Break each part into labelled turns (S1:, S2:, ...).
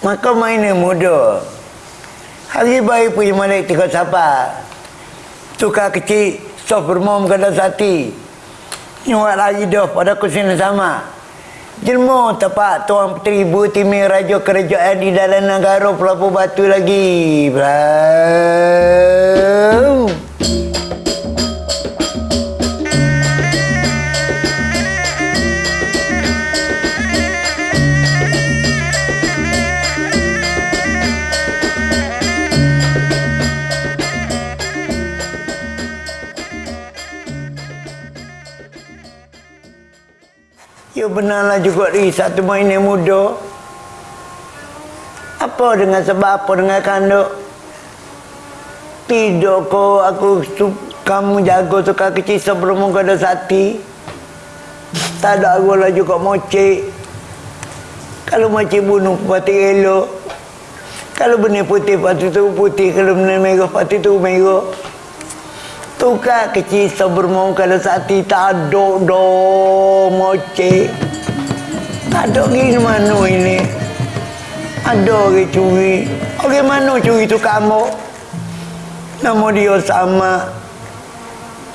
S1: Maka mainnya muda. Hari baik punya malik tiga sabar. Tukar kecil, sof bermom kada sati. Nyuat lagi dah pada kusin sama. Jelmo tepat tuan ibu timi raja kerajaan di dalam negara pelapu batu lagi. Bro. Ya benarlah juga di satu main yang muda. Apa dengan sebab apa dengan kanduk? Tidak kau aku su, kamu jaga suka kecil sebelum kau ada sati. Tak ada aku lah juga mocek. Kalau mocek bunuh pati elok. Kalau benih putih pati tu putih. Kalau benih merah pati tu merah. Tukar kecil sebelum kalau sati tak ada do moce. Tak ada lagi mana ini. Ada orang curi. Orang mana curi tu kamu? Nama dia sama.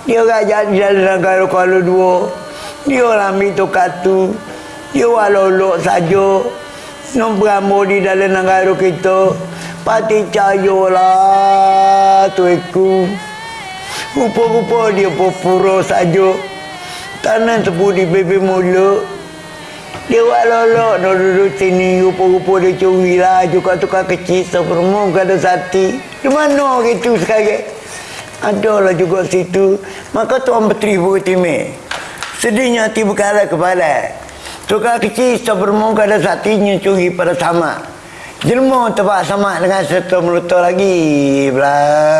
S1: Dia raja di dalam negara Kuala Dua. Dia ambil tu katu. Dia walolok saja. Nombor di dalam negara kita. Pati cayolah tu aku. Rupa-rupa dia pura saja. Tanah tepu di bebe mulut. Dia buat lolok nak duduk sini. Rupa-rupa dia curi lah. Juga tukar kecil. Seperemua kata sati. Di mana orang itu sekarang? Adalah juga situ. Maka Tuan Petri Bukitime. Sedihnya hati berkala kepala. Tukar kecil seperemua kata satinya curi pada sama. Jelma tempat sama dengan serta melutur lagi. Belah.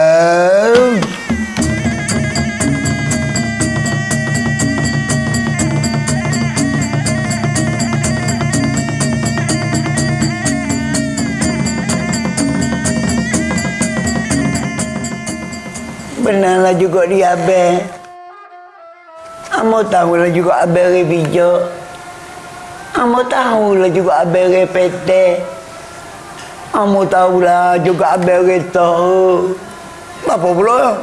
S1: Benarlah juga dia abang. Amo tahulah juga abang bijak. Amo tahulah juga abang pete. Amo tahulah juga abang tahu. Apa pula?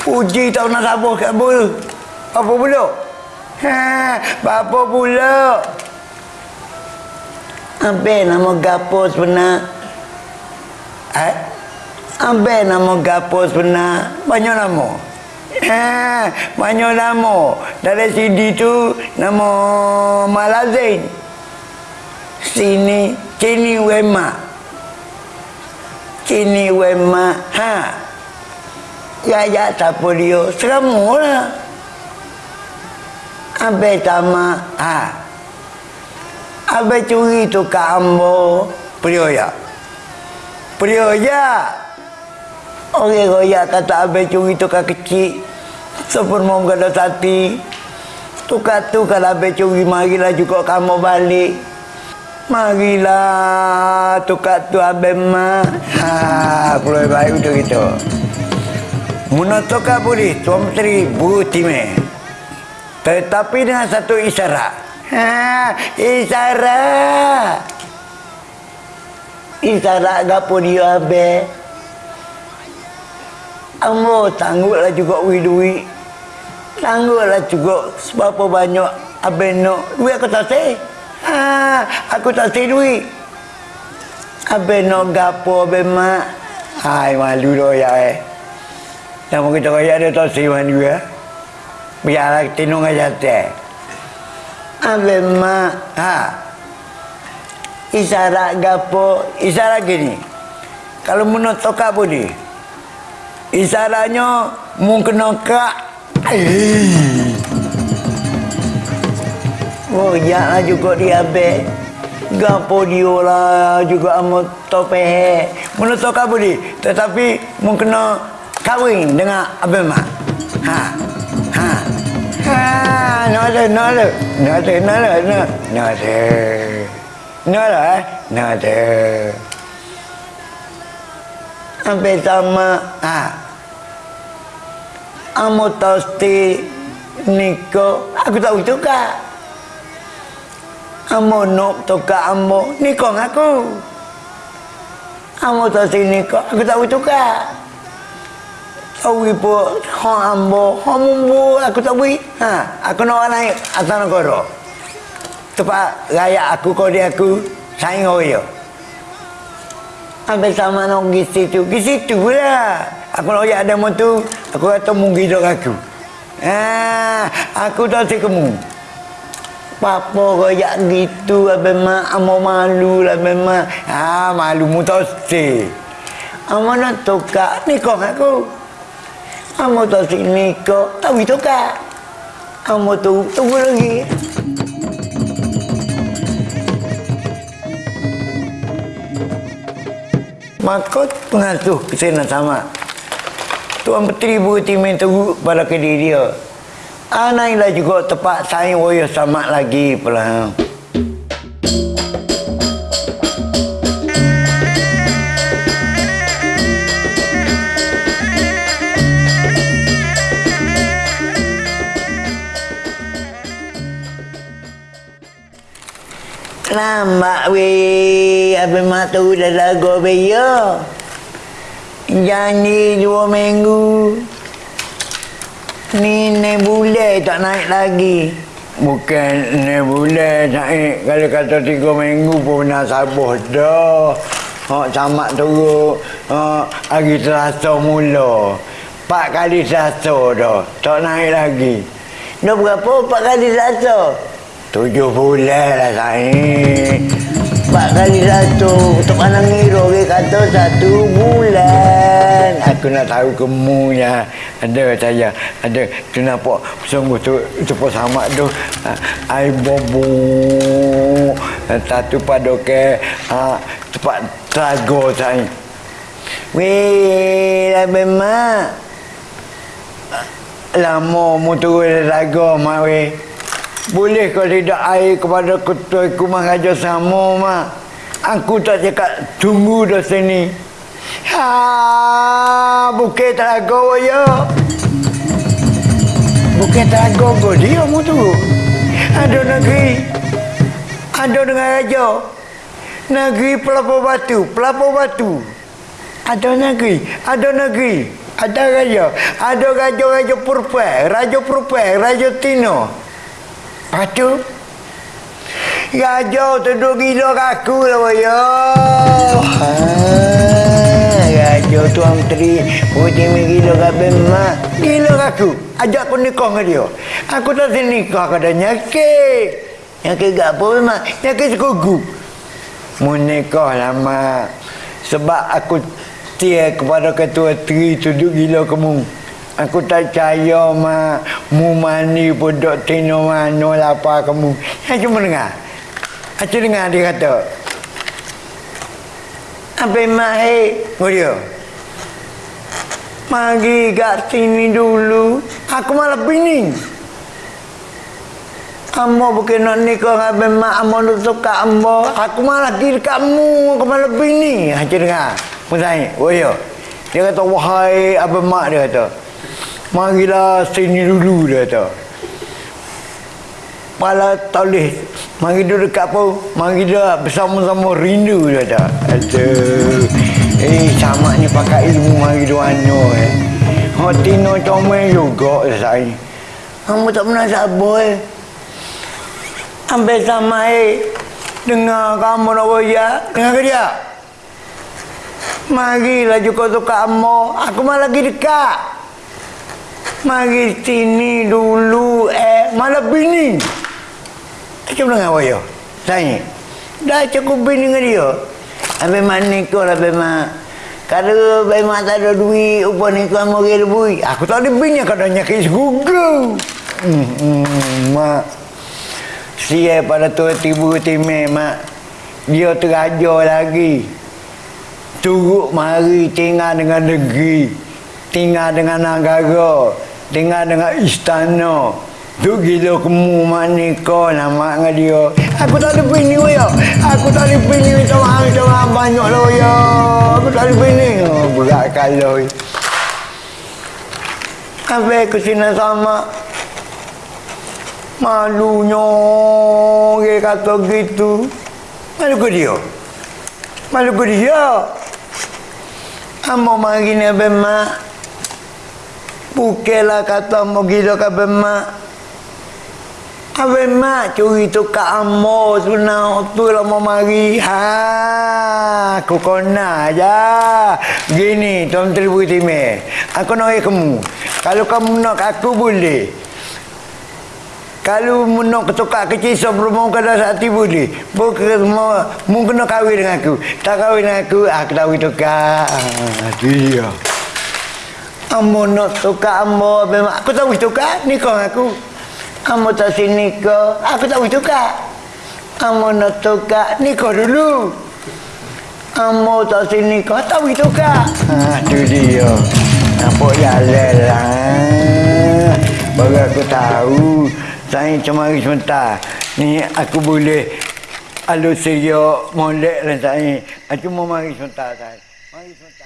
S1: Puji tahu nak sabar kat bul. Apa pula? Ha, apa pula? Apa nama gapo sebenar? Eh? Ambil nama gapo sebenar. Banyak nama. Ha, banyak nama. Dari CD tu nama Malazin. Sini Cini Wema. Cini Wema. Ha. Ya ya siapa dia? Seramulah. Ambil tama. Ha. Ambil curi tu kat ambo. Priya. Priya. Orang royak kata abang curi tukar kecil. Sepun mau kata sati. Tukar tu kalau abang curi marilah juga kamu balik. Marilah tukar tu abang mah. Ha, puluh baik untuk itu. Muna tukar boleh Tuan Menteri Buru. Tetapi dengan satu isyarat. Ha, isyarat. Isyarat gapo dia abang. Ambo tanggutlah juga duit. Tanggutlah juga sebab banyak nak. Duit aku tak say. Ha, aku tak say duit. Nak gapo abang mak. Hai malu dah ya eh. Nama kita kaya ada tak say mana juga. Biarlah tinung aja teh. Abang mak. Ha. Isyarat gapo. Isyarat gini. Kalau menurut tokak boleh. Isyaratnya mungkin kak. Eh. Oh, ya lah juga dia be. Gapo dia lah juga amat tope. Menurut kak boleh. Tetapi mungkin kahwin dengan abang mak. Ha. Ha. Ha. No ada, no ada. No ada, no ada, ada, eh? Sampai sama, ah. Amo tosti niko, aku tahu juga. Amo nak tukar amo nikah dengan aku. Amo tak sini nikah, aku tak tukar. Tahu ibu, ha ambo, ha mumbu, aku tak boleh. Ha, aku nak naik atas negara. Tempat raya aku, kau aku, saing orang Habis sama nak pergi situ, pergi situ lah. Aku nak ada motor, aku kata mungkin dok aku. Ha, aku tak si kamu. Papa kayak gitu abang mak amo malu lah memang. Ha malu mu tak si. Amo nak tukar nikah aku. Amo tak si nikah, tapi tukar. Amo tu tunggu lagi. Makot pengasuh kesana sama. Tuan Petri Bukti minta pada ke dia. Anailah juga tepat saya woyo sama lagi pula. Lambat weh, apa mata udah lagu beyo. Janji dua minggu. Ni bulan tak naik lagi. Bukan ni bulan naik. Kalau kata tiga minggu pun nak sabar dah. Hak camat turun. Ha, hari terasa mula. Empat kali terasa dah. Tak naik lagi. Dah berapa empat kali terasa? Tujuh bulan lah saya. Empat kali satu. Untuk mana ngira dia kata satu bulan. Aku nak tahu kemunya. Ada saya. Ada. Tu nampak sungguh tu. Cepat sama tu. Air bobo. Satu pada ke. Cepat teraga saya. Weh, dah memang. Lama mu turun teraga, mak weh. Boleh kau tidak air kepada ketua kumah raja sama, mak. Aku tak cakap tunggu dah sini. Ha, bukit teraga ya. Bukit teraga kau dia mu tu. Ada negeri. Ada dengan raja. Negeri pelapor batu, pelapor batu. Ada negeri, ada negeri. Ada raja, ada raja-raja purpa, raja purpa, raja tino. Raja tu duduk gila kaku lah. Ha, raja tu menteri putih mi gila kabe mak. Gila kaku. Ajak aku nikah dengan dia. Aku tak sini nikah kada nyakit. Nyakit gak apa mak? Nyakit sekugu. Mu nikah lah mak. Sebab aku tia kepada ketua tri tu duduk gila kamu. Aku tak percaya mak. Mu mani pun dok tino mano lapa kamu. Cuma dengar. Aku dengar dia kata. Apa mak hei? Dia. Mari kat sini dulu. Aku malah bini. Amo bukan nak nikah dengan Abang Mak. Amo nak suka Amo. Aku malah di dekatmu. Aku malah bini. Aku dengar. Saya. Oh ya. Dia kata, wahai Abang Mak dia kata. Marilah sini dulu dia kata. Pala toleh. Mari duduk dekat apa? Mari dia bersama-sama rindu dia kata. Aduh. Eh, sama ni pakai ilmu mari dua ano eh. Hati no comel juga saya. Kamu tak pernah sabar eh. Sampai sama eh. Dengar kamu nak boya. Dengar ke dia? Marilah juga suka kamu. Aku malah lagi dekat. Mari sini dulu eh. Malah bini. Macam dengar boya? Tanya. Dah cukup bini dengan dia. Habis mana kau lah memang. Kalau memang tak ada duit, upah ni kau mau lebih. Aku tak ada bini kau dah nyakit. Hmm, hmm, mak. Sia pada tu tibu timeh mak. Dia teraja lagi. Turut mari tinggal dengan negeri. Tinggal dengan negara. Tinggal dengan istana. Tu gila kemu mak ni kau nama dengan dia. Aku tak ada bini ya. Aku tak ada bini minta maaf minta maaf banyak lah ya. Aku tak ada bini. Oh, berat kalau. Habis aku sini sama. Malunya dia kata gitu. Malu ke dia? Malu ke dia? Amo mari ni abang mak. Bukanlah kata mau gila ke mak. Abang mak curi tu kat amo sebenar. Tu lah mau mari. Ha, aku kena aja. Gini, Tuan Menteri Bukit Aku nak kamu. Kalau kamu nak aku boleh. Kalau nak ketukar kecil sebelum kena hati boleh. Bukan mau mau kena kahwin dengan aku. Tak kahwin dengan aku, aku tahu itu kak. Dia. Amo nak tukar amo memang aku tahu itu kak nikah aku. Amo tak sini nikah, aku tahu itu kak. Amo nak tukar nikah dulu. Amo tak sini nikah, tahu itu kak. Ha, itu dia. Nampak jalan lah. Baru aku tahu saya cuma hari sebentar. Ni aku boleh alus seria molek lah saya. Aku mau mari sebentar saya. Mari sebentar.